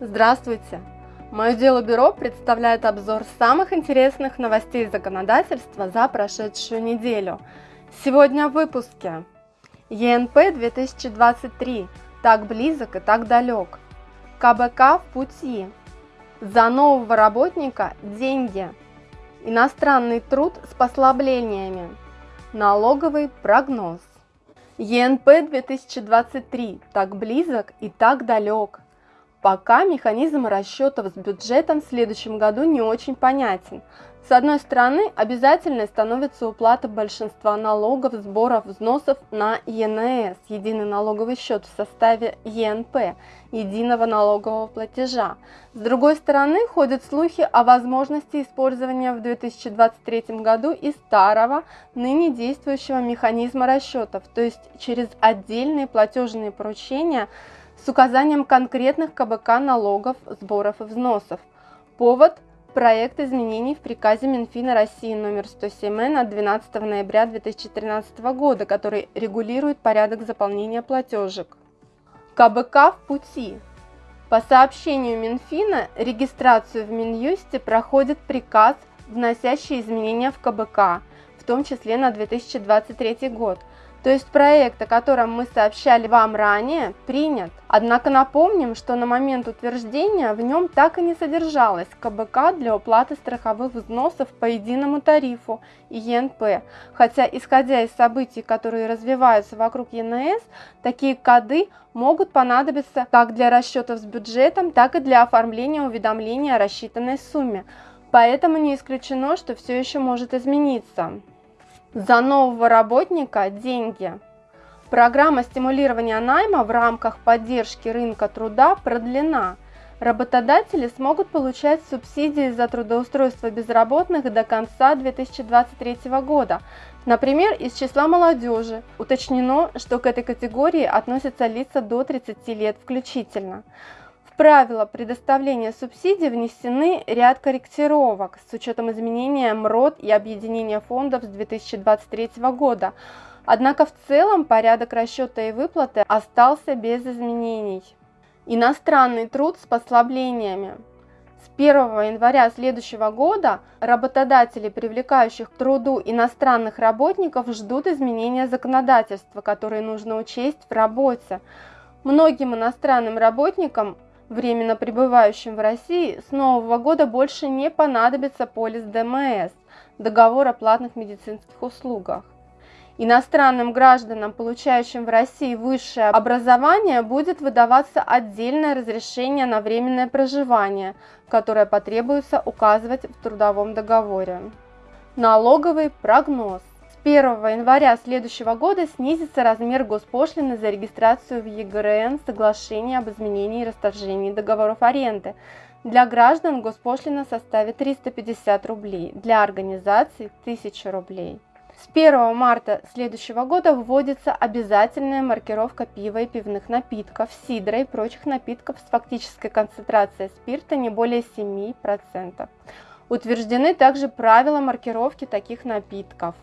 Здравствуйте! Мое дело бюро представляет обзор самых интересных новостей законодательства за прошедшую неделю. Сегодня в выпуске. ЕНП 2023. Так близок и так далек. КБК в пути. За нового работника деньги. Иностранный труд с послаблениями. Налоговый прогноз. ЕНП 2023 так близок и так далек. Пока механизм расчетов с бюджетом в следующем году не очень понятен. С одной стороны, обязательной становится уплата большинства налогов, сборов, взносов на ЕНС, единый налоговый счет в составе ЕНП, единого налогового платежа. С другой стороны, ходят слухи о возможности использования в 2023 году и старого, ныне действующего механизма расчетов, то есть через отдельные платежные поручения с указанием конкретных КБК налогов, сборов и взносов. Повод – проект изменений в приказе Минфина России номер 107 от 12 ноября 2013 года, который регулирует порядок заполнения платежек. КБК в пути. По сообщению Минфина, регистрацию в Минюсте проходит приказ, вносящий изменения в КБК, в том числе на 2023 год – то есть проект, о котором мы сообщали вам ранее, принят. Однако напомним, что на момент утверждения в нем так и не содержалось КБК для уплаты страховых взносов по единому тарифу и ЕНП. Хотя, исходя из событий, которые развиваются вокруг ЕНС, такие коды могут понадобиться как для расчетов с бюджетом, так и для оформления уведомления о рассчитанной сумме. Поэтому не исключено, что все еще может измениться. За нового работника деньги. Программа стимулирования найма в рамках поддержки рынка труда продлена. Работодатели смогут получать субсидии за трудоустройство безработных до конца 2023 года. Например, из числа молодежи уточнено, что к этой категории относятся лица до 30 лет включительно правила предоставления субсидий внесены ряд корректировок с учетом изменения МРОД и объединения фондов с 2023 года. Однако в целом порядок расчета и выплаты остался без изменений. Иностранный труд с послаблениями. С 1 января следующего года работодатели, привлекающих к труду иностранных работников, ждут изменения законодательства, которые нужно учесть в работе. Многим иностранным работникам временно пребывающим в России с нового года больше не понадобится полис ДМС – договор о платных медицинских услугах. Иностранным гражданам, получающим в России высшее образование, будет выдаваться отдельное разрешение на временное проживание, которое потребуется указывать в трудовом договоре. Налоговый прогноз. 1 января следующего года снизится размер госпошлины за регистрацию в ЕГРН соглашения об изменении и расторжении договоров аренды. Для граждан госпошлина составит 350 рублей, для организаций 1000 рублей. С 1 марта следующего года вводится обязательная маркировка пива и пивных напитков, сидра и прочих напитков с фактической концентрацией спирта не более 7%. Утверждены также правила маркировки таких напитков.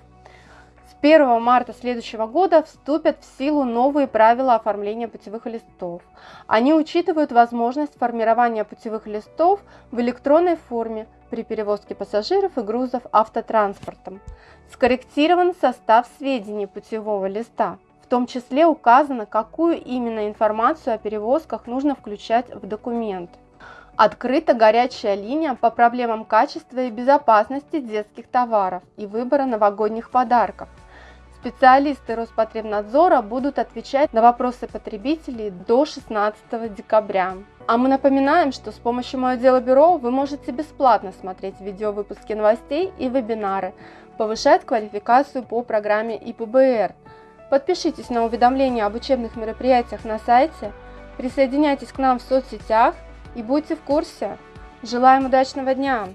1 марта следующего года вступят в силу новые правила оформления путевых листов. Они учитывают возможность формирования путевых листов в электронной форме при перевозке пассажиров и грузов автотранспортом. Скорректирован состав сведений путевого листа. В том числе указано, какую именно информацию о перевозках нужно включать в документ. Открыта горячая линия по проблемам качества и безопасности детских товаров и выбора новогодних подарков. Специалисты Роспотребнадзора будут отвечать на вопросы потребителей до 16 декабря. А мы напоминаем, что с помощью Мое дело бюро вы можете бесплатно смотреть видео выпуски новостей и вебинары, повышать квалификацию по программе ИПБР. Подпишитесь на уведомления об учебных мероприятиях на сайте, присоединяйтесь к нам в соцсетях и будьте в курсе. Желаем удачного дня!